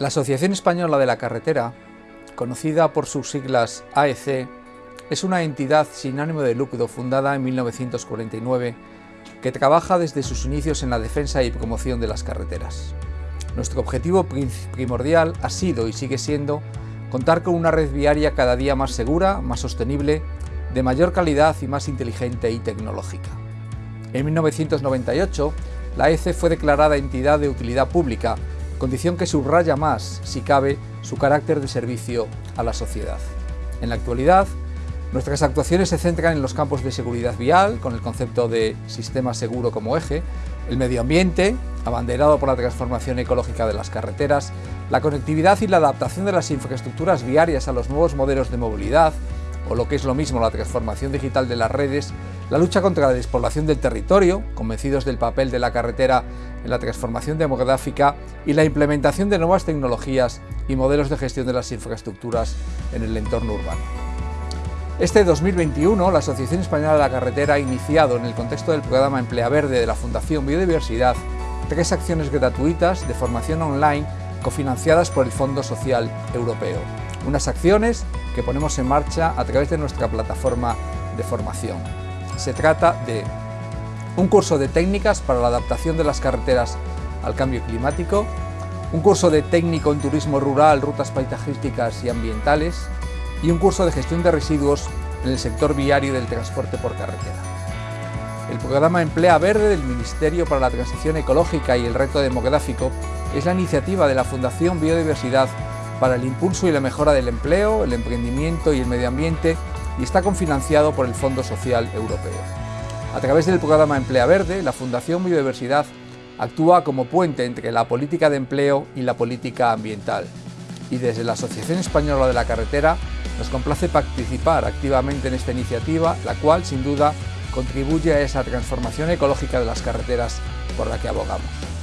La Asociación Española de la Carretera, conocida por sus siglas AEC, es una entidad sin ánimo de lucro fundada en 1949 que trabaja desde sus inicios en la defensa y promoción de las carreteras. Nuestro objetivo primordial ha sido y sigue siendo contar con una red viaria cada día más segura, más sostenible, de mayor calidad y más inteligente y tecnológica. En 1998, la AEC fue declarada entidad de utilidad pública condición que subraya más, si cabe, su carácter de servicio a la sociedad. En la actualidad, nuestras actuaciones se centran en los campos de seguridad vial, con el concepto de sistema seguro como eje, el medio ambiente, abanderado por la transformación ecológica de las carreteras, la conectividad y la adaptación de las infraestructuras viarias a los nuevos modelos de movilidad, o lo que es lo mismo la transformación digital de las redes, la lucha contra la despoblación del territorio, convencidos del papel de la carretera en la transformación demográfica y la implementación de nuevas tecnologías y modelos de gestión de las infraestructuras en el entorno urbano. Este 2021, la Asociación Española de la Carretera ha iniciado, en el contexto del programa Emplea Verde de la Fundación Biodiversidad, tres acciones gratuitas de formación online cofinanciadas por el Fondo Social Europeo. Unas acciones que ponemos en marcha a través de nuestra plataforma de formación. Se trata de un curso de técnicas para la adaptación de las carreteras al cambio climático, un curso de técnico en turismo rural, rutas paisajísticas y ambientales y un curso de gestión de residuos en el sector viario del transporte por carretera. El programa Emplea Verde del Ministerio para la Transición Ecológica y el Reto Demográfico es la iniciativa de la Fundación Biodiversidad para el impulso y la mejora del empleo, el emprendimiento y el medio ambiente y está confinanciado por el Fondo Social Europeo. A través del programa Emplea Verde, la Fundación Biodiversidad actúa como puente entre la política de empleo y la política ambiental. Y desde la Asociación Española de la Carretera nos complace participar activamente en esta iniciativa, la cual sin duda contribuye a esa transformación ecológica de las carreteras por la que abogamos.